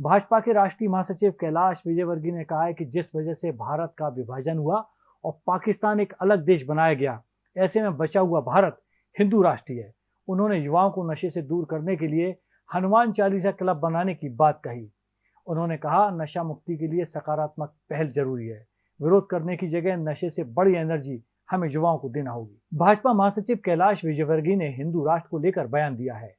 भाजपा के राष्ट्रीय महासचिव कैलाश विजयवर्गीय ने कहा है कि जिस वजह से भारत का विभाजन हुआ और पाकिस्तान एक अलग देश बनाया गया, ऐसे में बचा हुआ भारत हिंदू राष्ट्रीय है। उन्होंने युवाओं को नशे से दूर करने के लिए हनुमान चालीसा क्लब बनाने की बात कही। उन्होंने कहा, नशा मुक्ति के लिए सकारात्मक पहल ज़रूरी है। विरोध करने की जगह नशे से बड़ी एनर्जी हमें युवाओं को देना होगी। भाजपा महासचिव कैलाश विजयवर्गीय ने हिंदू राष्ट्र को लेकर बयान दिया है।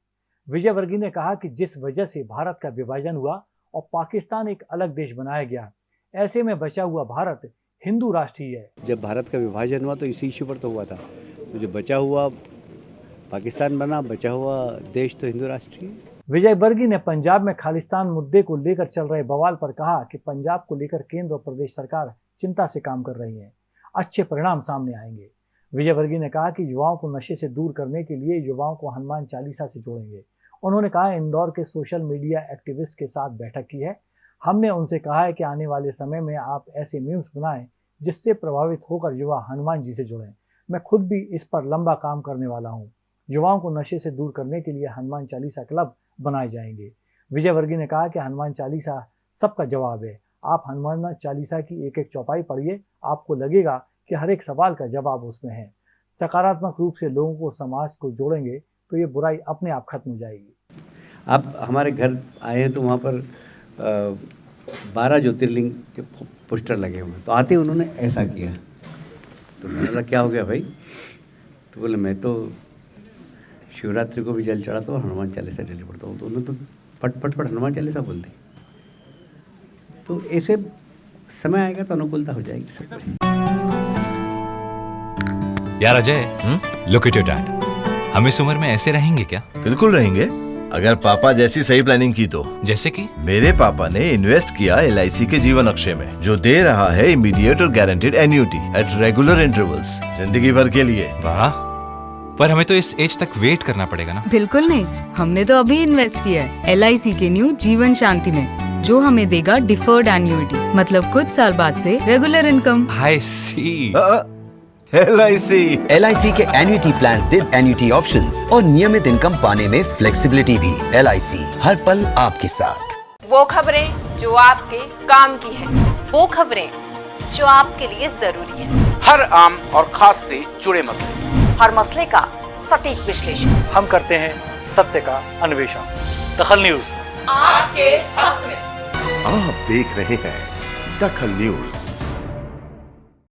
विजयवर्गीय ने कहा कि जिस वजह से भारत का विभाजन हुआ और पाकिस्तान एक अलग देश बनाया गया ऐसे में बचा हुआ भारत हिंदू राष्ट्रीय है। जब भारत का विभाजन हुआ तो इसी इश्यू पर तो हुआ था। तो जो बचा हुआ पाकिस्तान बना बचा हुआ देश तो हिंदू राष्ट्रीय विजय वर्गीय ने पंजाब में खालिस्तान मुद्दे को लेकर चल रहे बवाल पर कहा कि पंजाब को लेकर केंद्र और प्रदेश सरकार चिंता से काम कर रही है। अच्छे परिणाम सामने आएँगे। विजय वर्गीय ने कहा कि युवाओं को नशे से दूर करने के लिए युवाओं को हनुमान चालीसा से जोड़ेंगे। उन्होंने कहा, इंदौर के सोशल मीडिया एक्टिविस्ट के साथ बैठक की है। हमने उनसे कहा है कि आने वाले समय में आप ऐसे मीम्स बनाएँ जिससे प्रभावित होकर युवा हनुमान जी से जुड़ें। मैं खुद भी इस पर लंबा काम करने वाला हूँ। युवाओं को नशे से दूर करने के लिए हनुमान चालीसा क्लब बनाए जाएँगे। विजय वर्गीय ने कहा कि हनुमान चालीसा सबका जवाब है। आप हनुमान चालीसा की एक एक चौपाई पढ़िए, आपको लगेगा कि हर एक सवाल का जवाब उसमें है। सकारात्मक रूप से लोगों को समाज को जोड़ेंगे तो ये बुराई अपने आप खत्म हो जाएगी। आप हमारे घर आए हैं तो वहाँ पर बारह ज्योतिर्लिंग के पोस्टर लगे हुए हैं। तो आते उन्होंने ऐसा किया। तो मैंने बोला, क्या हो गया भाई? तो बोले, मैं तो शिवरात्रि को भी जल चढ़ाता हूँ हनुमान चालीसा डेली पढ़ता हूँ। तो उन्होंने तो फट फट फट हनुमान चालीसा बोल दी तो ऐसे समय आएगा तो अनुकूलता हो जाएगी। सब यार Ajay look at your dad हम इस उम्र में ऐसे रहेंगे क्या? बिल्कुल रहेंगे। अगर पापा जैसी सही प्लानिंग की तो। जैसे कि? मेरे पापा ने इन्वेस्ट किया एलआईसी के जीवन अक्षय में जो दे रहा है इमीडिएट और guaranteed annuity at regular intervals ज़िंदगी भर के लिए। वाह। पर हमें तो इस एज तक वेट करना पड़ेगा ना? बिल्कुल नहीं। हमने तो अभी इन्वेस्ट किया है LIC के न्यू जीवन शांति में जो हमें देगा डिफर्ड एन्यूटी मतलब कुछ साल बाद से regular income I C L I C L के एन्युटी प्लान दे एन्युटी ऑप्शन और नियमित इनकम पाने में फ्लेक्सिबिलिटी भी। LIC हर पल आपके साथ। वो खबरें जो आपके काम की है। वो खबरें जो आपके लिए ज़रूरी है। हर आम और खास से जुड़े मसले। हर मसले का सटीक विश्लेषण। हम करते हैं सत्य का अन्वेषण। दखल न्यूज़। आपके हक में। आप देख रहे हैं दखल न्यूज़।